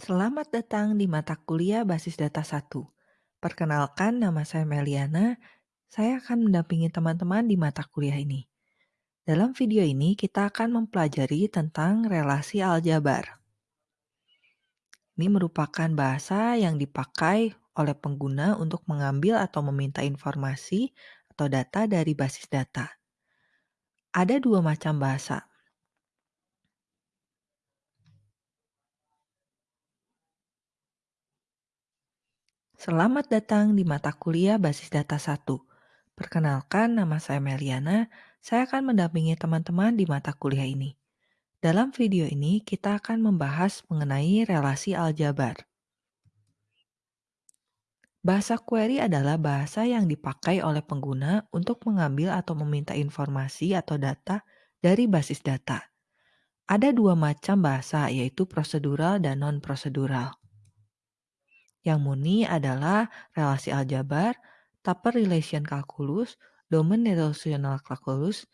Selamat datang di mata kuliah Basis Data 1. Perkenalkan, nama saya Meliana. Saya akan mendampingi teman-teman di mata kuliah ini. Dalam video ini, kita akan mempelajari tentang relasi aljabar. Ini merupakan bahasa yang dipakai oleh pengguna untuk mengambil atau meminta informasi atau data dari basis data. Ada dua macam bahasa, Selamat datang di mata kuliah Basis Data 1. Perkenalkan, nama saya Meliana. Saya akan mendampingi teman-teman di mata kuliah ini. Dalam video ini, kita akan membahas mengenai relasi aljabar. Bahasa query adalah bahasa yang dipakai oleh pengguna untuk mengambil atau meminta informasi atau data dari basis data. Ada dua macam bahasa, yaitu prosedural dan non-prosedural. Yang murni adalah relasi aljabar, Tupper Relation Calculus, Domain Relational Calculus.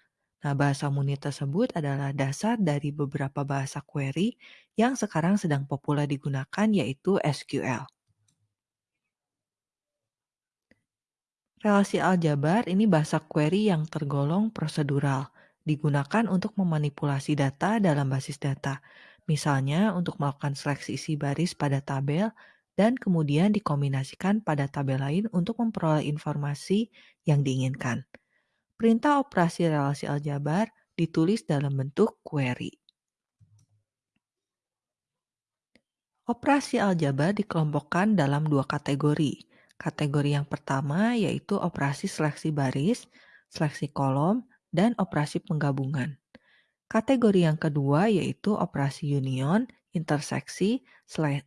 Nah, bahasa murni tersebut adalah dasar dari beberapa bahasa query yang sekarang sedang populer digunakan yaitu SQL. Relasi aljabar ini bahasa query yang tergolong prosedural, digunakan untuk memanipulasi data dalam basis data. Misalnya untuk melakukan seleksi isi baris pada tabel dan kemudian dikombinasikan pada tabel lain untuk memperoleh informasi yang diinginkan. Perintah operasi relasi aljabar ditulis dalam bentuk query. Operasi aljabar dikelompokkan dalam dua kategori. Kategori yang pertama yaitu operasi seleksi baris, seleksi kolom, dan operasi penggabungan. Kategori yang kedua yaitu operasi union, interseksi,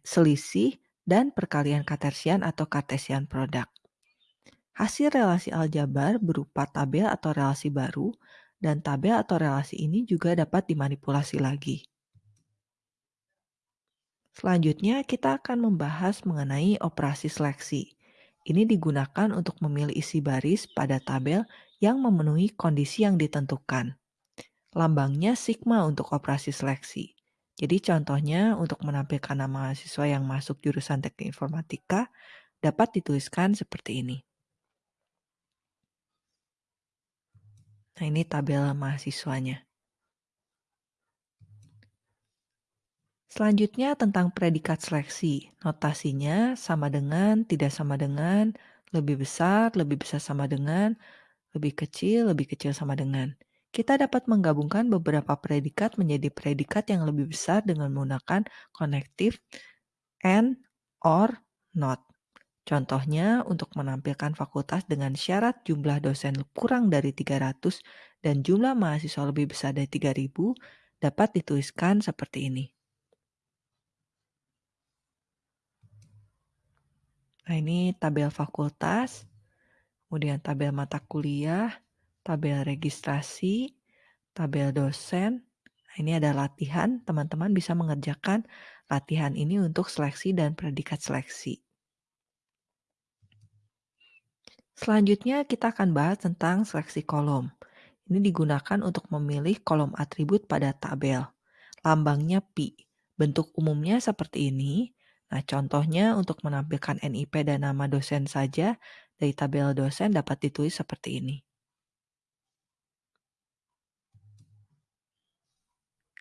selisih, dan perkalian kartesian atau kartesian produk. Hasil relasi aljabar berupa tabel atau relasi baru, dan tabel atau relasi ini juga dapat dimanipulasi lagi. Selanjutnya, kita akan membahas mengenai operasi seleksi. Ini digunakan untuk memilih isi baris pada tabel yang memenuhi kondisi yang ditentukan. Lambangnya sigma untuk operasi seleksi. Jadi contohnya untuk menampilkan nama mahasiswa yang masuk jurusan teknik informatika dapat dituliskan seperti ini. Nah ini tabel mahasiswanya. Selanjutnya tentang predikat seleksi. Notasinya sama dengan, tidak sama dengan, lebih besar, lebih besar sama dengan, lebih kecil, lebih kecil sama dengan. Kita dapat menggabungkan beberapa predikat menjadi predikat yang lebih besar dengan menggunakan konektif and, or, not. Contohnya, untuk menampilkan fakultas dengan syarat jumlah dosen kurang dari 300 dan jumlah mahasiswa lebih besar dari 3000 dapat dituliskan seperti ini. Nah, ini tabel fakultas, kemudian tabel mata kuliah, tabel registrasi, tabel dosen. Nah, ini ada latihan, teman-teman bisa mengerjakan latihan ini untuk seleksi dan predikat seleksi. Selanjutnya kita akan bahas tentang seleksi kolom. Ini digunakan untuk memilih kolom atribut pada tabel. Lambangnya pi. Bentuk umumnya seperti ini. Nah, contohnya untuk menampilkan NIP dan nama dosen saja dari tabel dosen dapat ditulis seperti ini.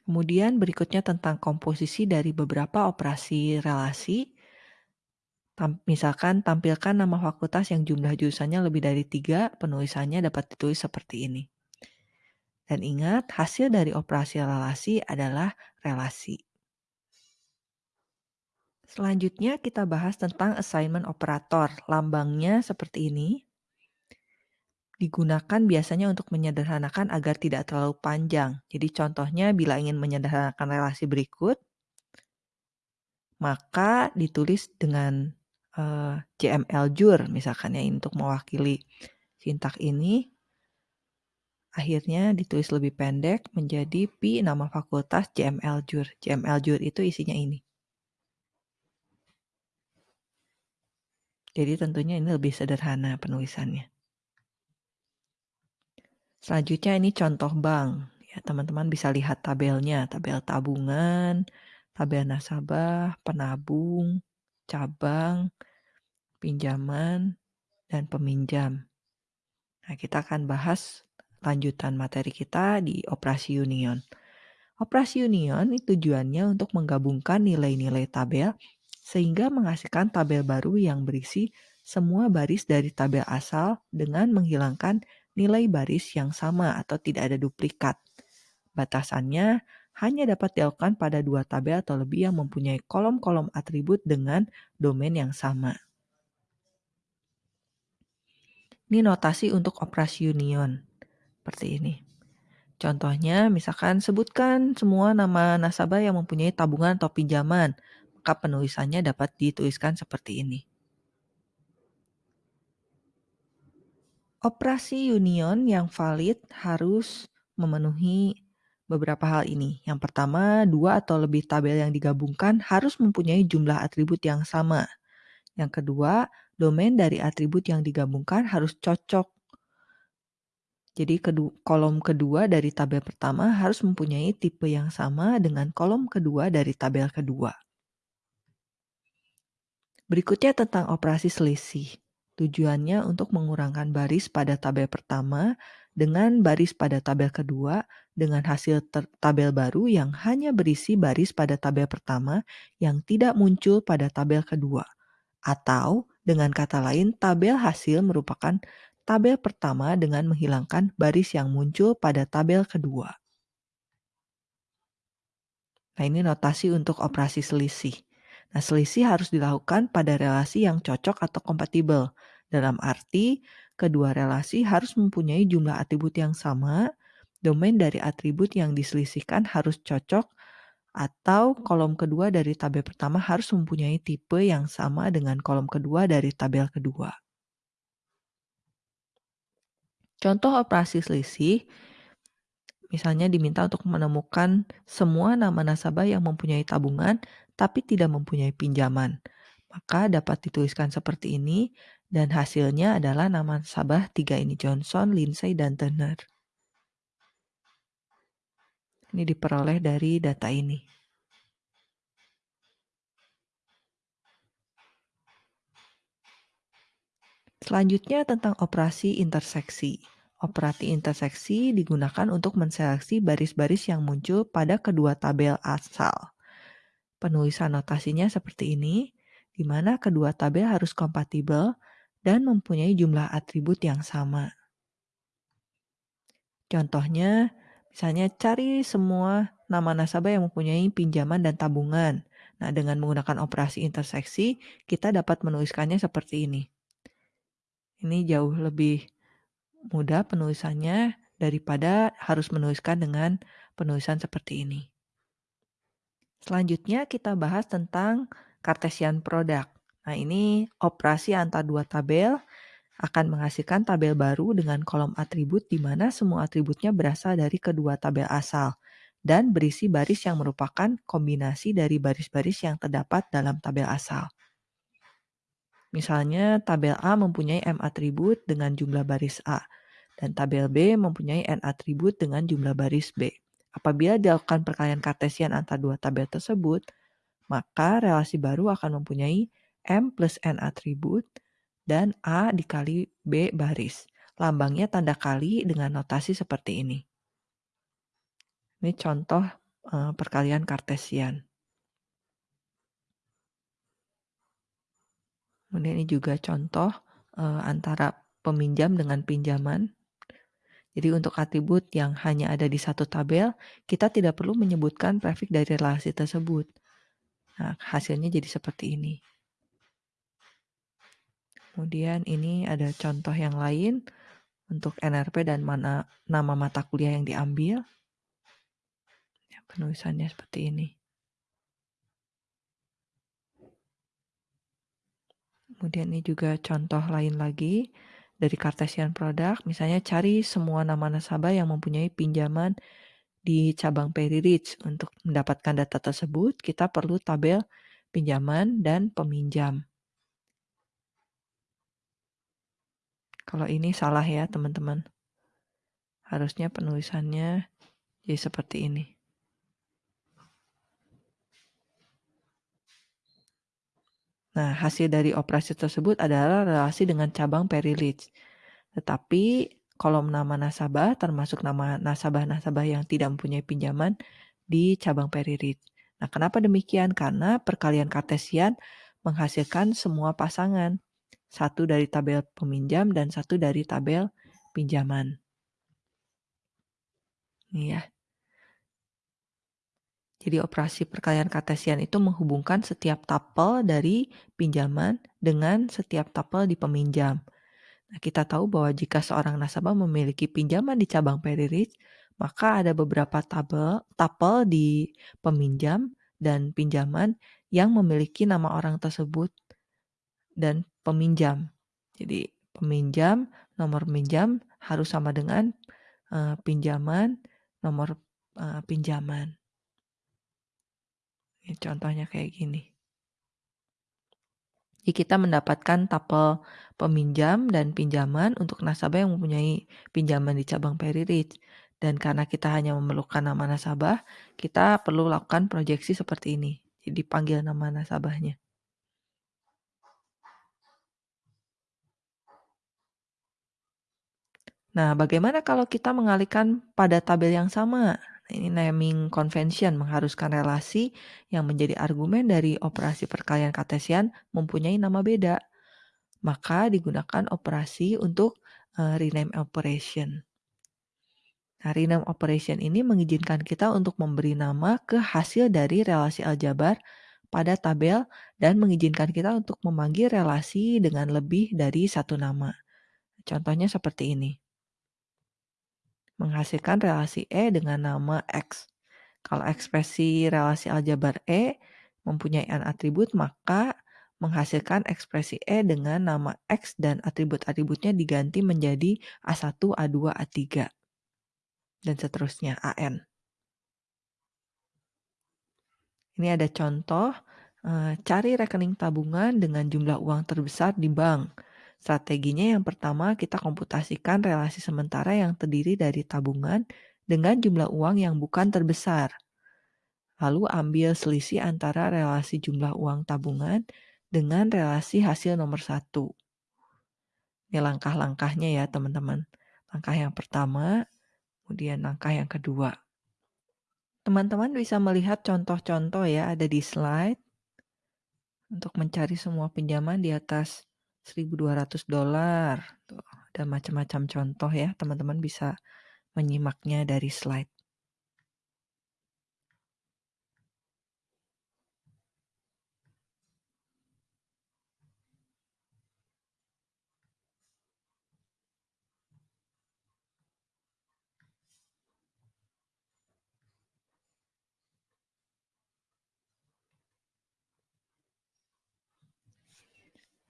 Kemudian berikutnya tentang komposisi dari beberapa operasi relasi. Tam, misalkan tampilkan nama fakultas yang jumlah jurusannya lebih dari tiga, penulisannya dapat ditulis seperti ini. Dan ingat, hasil dari operasi relasi adalah relasi. Selanjutnya kita bahas tentang assignment operator. Lambangnya seperti ini digunakan biasanya untuk menyederhanakan agar tidak terlalu panjang. Jadi contohnya bila ingin menyederhanakan relasi berikut, maka ditulis dengan uh, JML jur misalkan ya untuk mewakili sintak ini. Akhirnya ditulis lebih pendek menjadi pi nama fakultas JML jur. JML jur itu isinya ini. Jadi tentunya ini lebih sederhana penulisannya. Selanjutnya ini contoh bank. Ya, teman-teman bisa lihat tabelnya, tabel tabungan, tabel nasabah, penabung, cabang, pinjaman, dan peminjam. Nah, kita akan bahas lanjutan materi kita di operasi union. Operasi union tujuannya untuk menggabungkan nilai-nilai tabel sehingga menghasilkan tabel baru yang berisi semua baris dari tabel asal dengan menghilangkan nilai baris yang sama atau tidak ada duplikat. Batasannya hanya dapat dilakukan pada dua tabel atau lebih yang mempunyai kolom-kolom atribut dengan domain yang sama. Ini notasi untuk operasi union. Seperti ini. Contohnya, misalkan sebutkan semua nama nasabah yang mempunyai tabungan atau pinjaman, maka penulisannya dapat dituliskan seperti ini. Operasi union yang valid harus memenuhi beberapa hal ini. Yang pertama, dua atau lebih tabel yang digabungkan harus mempunyai jumlah atribut yang sama. Yang kedua, domain dari atribut yang digabungkan harus cocok jadi kolom kedua dari tabel pertama harus mempunyai tipe yang sama dengan kolom kedua dari tabel kedua. Berikutnya tentang operasi selisih. Tujuannya untuk mengurangkan baris pada tabel pertama dengan baris pada tabel kedua dengan hasil tabel baru yang hanya berisi baris pada tabel pertama yang tidak muncul pada tabel kedua. Atau dengan kata lain, tabel hasil merupakan tabel pertama dengan menghilangkan baris yang muncul pada tabel kedua. Nah, ini notasi untuk operasi selisih. Nah, selisih harus dilakukan pada relasi yang cocok atau kompatibel. Dalam arti, kedua relasi harus mempunyai jumlah atribut yang sama, domain dari atribut yang diselisihkan harus cocok, atau kolom kedua dari tabel pertama harus mempunyai tipe yang sama dengan kolom kedua dari tabel kedua. Contoh operasi selisih, misalnya diminta untuk menemukan semua nama nasabah yang mempunyai tabungan tapi tidak mempunyai pinjaman. Maka dapat dituliskan seperti ini dan hasilnya adalah nama nasabah tiga ini Johnson, Lindsay, dan Turner. Ini diperoleh dari data ini. Selanjutnya tentang operasi interseksi. Operasi interseksi digunakan untuk menseleksi baris-baris yang muncul pada kedua tabel asal. Penulisan notasinya seperti ini, di mana kedua tabel harus kompatibel dan mempunyai jumlah atribut yang sama. Contohnya, misalnya cari semua nama nasabah yang mempunyai pinjaman dan tabungan. Nah, dengan menggunakan operasi interseksi, kita dapat menuliskannya seperti ini. Ini jauh lebih mudah penulisannya daripada harus menuliskan dengan penulisan seperti ini. Selanjutnya kita bahas tentang Cartesian product. Nah ini operasi antar dua tabel akan menghasilkan tabel baru dengan kolom atribut di mana semua atributnya berasal dari kedua tabel asal dan berisi baris yang merupakan kombinasi dari baris-baris yang terdapat dalam tabel asal. Misalnya tabel A mempunyai M atribut dengan jumlah baris A, dan tabel B mempunyai N atribut dengan jumlah baris B. Apabila dilakukan perkalian kartesian antara dua tabel tersebut, maka relasi baru akan mempunyai M plus N atribut dan A dikali B baris. Lambangnya tanda kali dengan notasi seperti ini. Ini contoh uh, perkalian kartesian. Kemudian ini juga contoh uh, antara peminjam dengan pinjaman. Jadi untuk atribut yang hanya ada di satu tabel, kita tidak perlu menyebutkan prefix dari relasi tersebut. Nah, hasilnya jadi seperti ini. Kemudian ini ada contoh yang lain untuk NRP dan mana nama mata kuliah yang diambil. Ya, penulisannya seperti ini. Kemudian ini juga contoh lain lagi dari Cartesian Product. Misalnya cari semua nama nasabah yang mempunyai pinjaman di cabang Perry Rich. Untuk mendapatkan data tersebut, kita perlu tabel pinjaman dan peminjam. Kalau ini salah ya teman-teman. Harusnya penulisannya jadi seperti ini. Nah, hasil dari operasi tersebut adalah relasi dengan cabang Perilitz. Tetapi kolom nama nasabah termasuk nama nasabah-nasabah yang tidak mempunyai pinjaman di cabang Perilitz. Nah, kenapa demikian? Karena perkalian kartesian menghasilkan semua pasangan. Satu dari tabel peminjam dan satu dari tabel pinjaman. Ini ya. Jadi operasi perkalian kartesian itu menghubungkan setiap tapel dari pinjaman dengan setiap tapel di peminjam. Nah, kita tahu bahwa jika seorang nasabah memiliki pinjaman di cabang Peririt, maka ada beberapa tabel tapel di peminjam dan pinjaman yang memiliki nama orang tersebut dan peminjam. Jadi peminjam, nomor pinjam harus sama dengan uh, pinjaman, nomor uh, pinjaman. Ya, contohnya kayak gini. Jadi kita mendapatkan tapel peminjam dan pinjaman untuk nasabah yang mempunyai pinjaman di cabang Peririch. Dan karena kita hanya memerlukan nama nasabah, kita perlu lakukan proyeksi seperti ini. Jadi panggil nama nasabahnya. Nah, bagaimana kalau kita mengalihkan pada tabel yang sama? Ini naming convention mengharuskan relasi yang menjadi argumen dari operasi perkalian kartesian mempunyai nama beda. Maka digunakan operasi untuk uh, rename operation. Nah, rename operation ini mengizinkan kita untuk memberi nama ke hasil dari relasi aljabar pada tabel dan mengizinkan kita untuk memanggil relasi dengan lebih dari satu nama. Contohnya seperti ini menghasilkan relasi E dengan nama X. Kalau ekspresi relasi aljabar E mempunyai n atribut, maka menghasilkan ekspresi E dengan nama X dan atribut-atributnya diganti menjadi A1, A2, A3, dan seterusnya, AN. Ini ada contoh, eh, cari rekening tabungan dengan jumlah uang terbesar di bank. Strateginya yang pertama kita komputasikan relasi sementara yang terdiri dari tabungan dengan jumlah uang yang bukan terbesar. Lalu ambil selisih antara relasi jumlah uang tabungan dengan relasi hasil nomor satu. Ini langkah-langkahnya ya teman-teman. Langkah yang pertama, kemudian langkah yang kedua. Teman-teman bisa melihat contoh-contoh ya ada di slide untuk mencari semua pinjaman di atas 1.200 dolar. Tuh, ada macam-macam contoh ya, teman-teman bisa menyimaknya dari slide.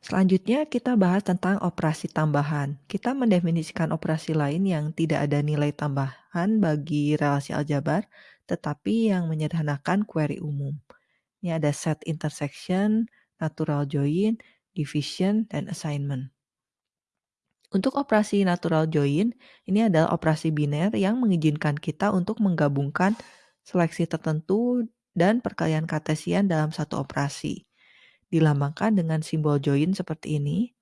Selanjutnya kita bahas tentang operasi tambahan. Kita mendefinisikan operasi lain yang tidak ada nilai tambahan bagi relasi aljabar, tetapi yang menyederhanakan query umum. Ini ada set intersection, natural join, division, dan assignment. Untuk operasi natural join, ini adalah operasi biner yang mengizinkan kita untuk menggabungkan seleksi tertentu dan perkalian kartesian dalam satu operasi dilambangkan dengan simbol join seperti ini.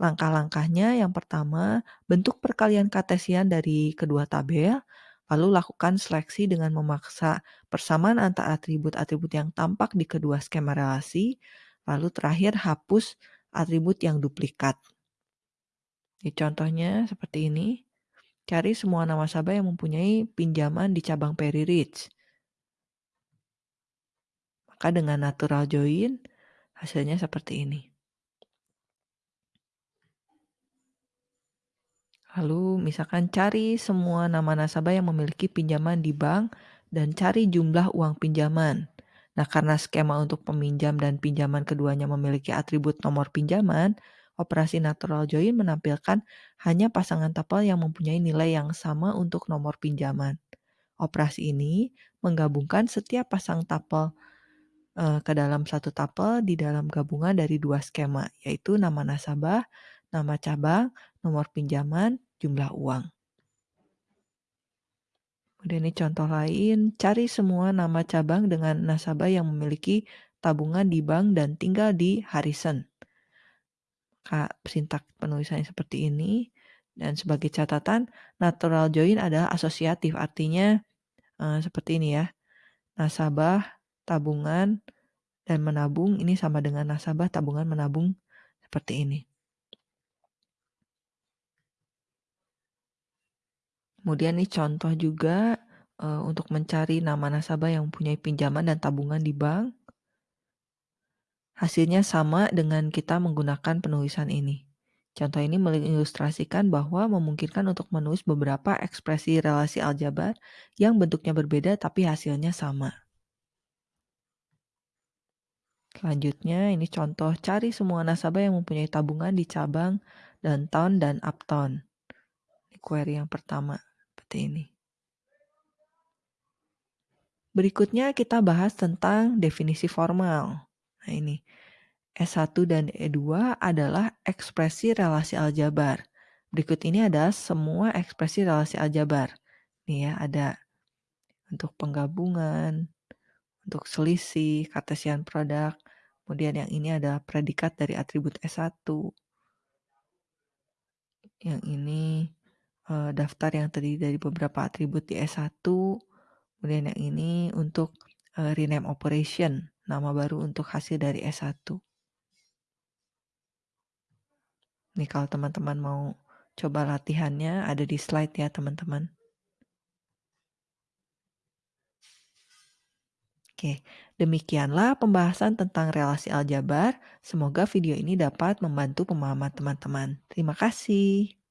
Langkah-langkahnya yang pertama, bentuk perkalian kartesian dari kedua tabel, lalu lakukan seleksi dengan memaksa persamaan antara atribut-atribut yang tampak di kedua skema relasi, lalu terakhir hapus atribut yang duplikat. Di contohnya seperti ini, cari semua nama nasabah yang mempunyai pinjaman di cabang Peri Rich. Maka dengan natural join, Hasilnya seperti ini. Lalu misalkan cari semua nama nasabah yang memiliki pinjaman di bank dan cari jumlah uang pinjaman. Nah, karena skema untuk peminjam dan pinjaman keduanya memiliki atribut nomor pinjaman, operasi natural join menampilkan hanya pasangan tapel yang mempunyai nilai yang sama untuk nomor pinjaman. Operasi ini menggabungkan setiap pasang tapel uh, ke dalam satu tapel di dalam gabungan dari dua skema, yaitu nama nasabah, nama cabang, nomor pinjaman, jumlah uang. Kemudian ini contoh lain, cari semua nama cabang dengan nasabah yang memiliki tabungan di bank dan tinggal di Harrison. Kak, sintak penulisannya seperti ini. Dan sebagai catatan, natural join adalah asosiatif, artinya uh, seperti ini ya. Nasabah, tabungan, dan menabung ini sama dengan nasabah, tabungan, menabung seperti ini. Kemudian ini contoh juga uh, untuk mencari nama nasabah yang mempunyai pinjaman dan tabungan di bank. Hasilnya sama dengan kita menggunakan penulisan ini. Contoh ini mengilustrasikan bahwa memungkinkan untuk menulis beberapa ekspresi relasi aljabar yang bentuknya berbeda tapi hasilnya sama. Selanjutnya ini contoh cari semua nasabah yang mempunyai tabungan di cabang downtown dan uptown. Ini query yang pertama seperti ini. Berikutnya kita bahas tentang definisi formal. Nah ini, S1 dan E2 adalah ekspresi relasi aljabar. Berikut ini adalah semua ekspresi relasi aljabar. Nih ya, ada untuk penggabungan, untuk selisih, kartesian produk. Kemudian yang ini adalah predikat dari atribut S1. Yang ini uh, daftar yang terdiri dari beberapa atribut di S1. Kemudian yang ini untuk uh, rename operation, nama baru untuk hasil dari S1. Nih kalau teman-teman mau coba latihannya ada di slide ya teman-teman. Oke, demikianlah pembahasan tentang relasi aljabar. Semoga video ini dapat membantu pemahaman teman-teman. Terima kasih.